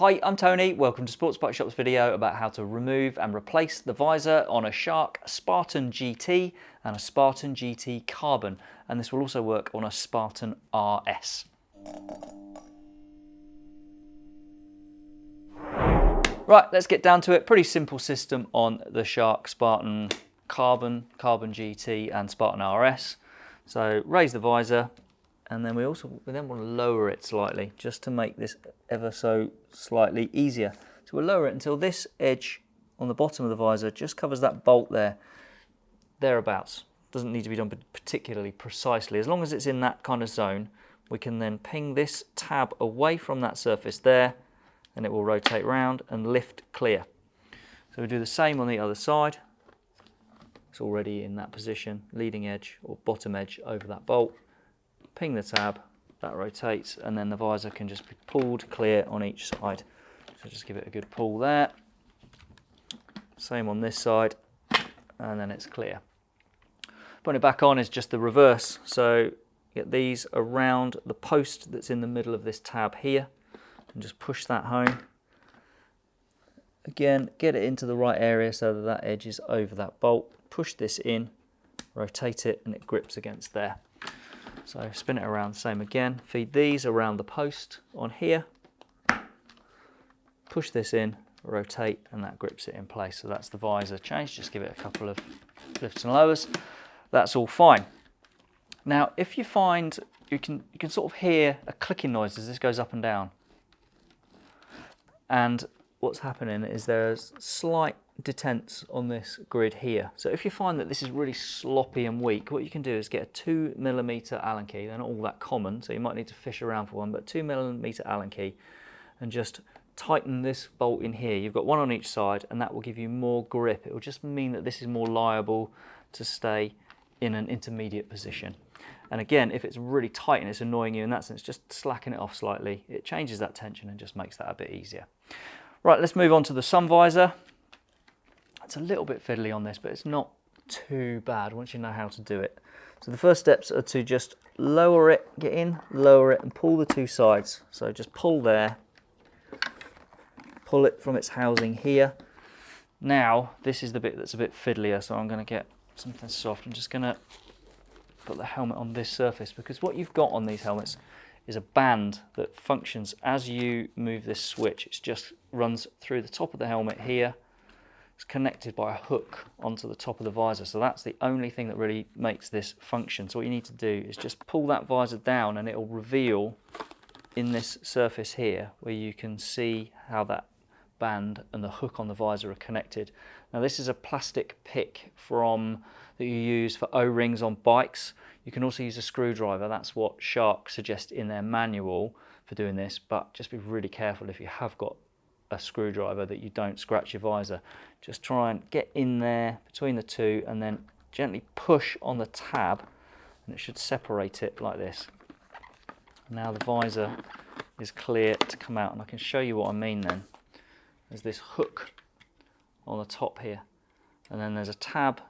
Hi, I'm Tony. Welcome to Sports Bike Shop's video about how to remove and replace the visor on a Shark Spartan GT and a Spartan GT Carbon. And this will also work on a Spartan RS. Right, let's get down to it. Pretty simple system on the Shark Spartan Carbon, Carbon GT and Spartan RS. So raise the visor, and then we also we then want to lower it slightly just to make this ever so slightly easier. So we'll lower it until this edge on the bottom of the visor just covers that bolt there, thereabouts. Doesn't need to be done particularly precisely. As long as it's in that kind of zone, we can then ping this tab away from that surface there, and it will rotate round and lift clear. So we do the same on the other side. It's already in that position, leading edge or bottom edge over that bolt ping the tab, that rotates, and then the visor can just be pulled clear on each side. So just give it a good pull there. Same on this side, and then it's clear. Putting it back on is just the reverse. So get these around the post that's in the middle of this tab here, and just push that home. Again, get it into the right area so that that edge is over that bolt. Push this in, rotate it, and it grips against there. So spin it around, same again. Feed these around the post on here. Push this in, rotate, and that grips it in place. So that's the visor change. Just give it a couple of lifts and lowers. That's all fine. Now, if you find you can you can sort of hear a clicking noise as this goes up and down. And what's happening is there's slight detents on this grid here. So if you find that this is really sloppy and weak, what you can do is get a two millimeter Allen key. They're not all that common, so you might need to fish around for one, but two millimeter Allen key and just tighten this bolt in here. You've got one on each side and that will give you more grip. It will just mean that this is more liable to stay in an intermediate position. And again, if it's really tight and it's annoying you in that sense, just slacken it off slightly. It changes that tension and just makes that a bit easier. Right, let's move on to the sun visor. It's a little bit fiddly on this, but it's not too bad once you know how to do it. So the first steps are to just lower it, get in, lower it, and pull the two sides. So just pull there, pull it from its housing here. Now, this is the bit that's a bit fiddlier, so I'm going to get something soft. I'm just going to put the helmet on this surface, because what you've got on these helmets is a band that functions as you move this switch. It just runs through the top of the helmet here, it's connected by a hook onto the top of the visor. So that's the only thing that really makes this function. So what you need to do is just pull that visor down and it will reveal in this surface here where you can see how that band and the hook on the visor are connected. Now this is a plastic pick from that you use for O-rings on bikes. You can also use a screwdriver. That's what Shark suggest in their manual for doing this, but just be really careful if you have got a screwdriver that you don't scratch your visor. Just try and get in there between the two and then gently push on the tab and it should separate it like this. Now the visor is clear to come out and I can show you what I mean then. There's this hook on the top here and then there's a tab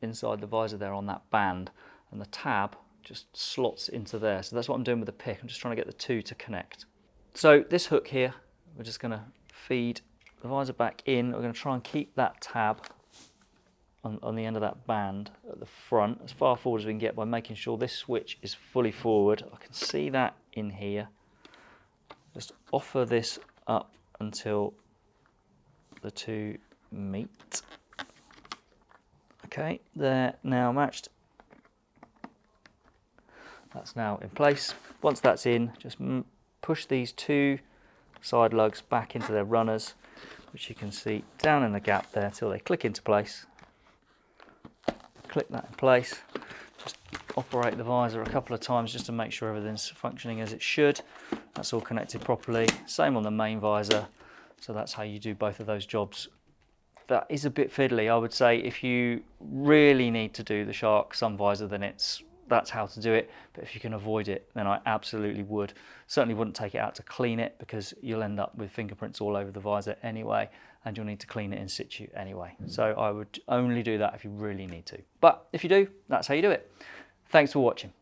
inside the visor there on that band and the tab just slots into there. So that's what I'm doing with the pick. I'm just trying to get the two to connect. So this hook here, we're just going to feed the visor back in. We're going to try and keep that tab on, on the end of that band at the front as far forward as we can get by making sure this switch is fully forward. I can see that in here. Just offer this up until the two meet. Okay, they're now matched. That's now in place. Once that's in, just push these two side lugs back into their runners, which you can see down in the gap there till they click into place. Click that in place. Just operate the visor a couple of times just to make sure everything's functioning as it should. That's all connected properly. Same on the main visor. So that's how you do both of those jobs. That is a bit fiddly. I would say if you really need to do the Shark sun visor, then it's that's how to do it. But if you can avoid it, then I absolutely would. Certainly wouldn't take it out to clean it because you'll end up with fingerprints all over the visor anyway, and you'll need to clean it in situ anyway. So I would only do that if you really need to. But if you do, that's how you do it. Thanks for watching.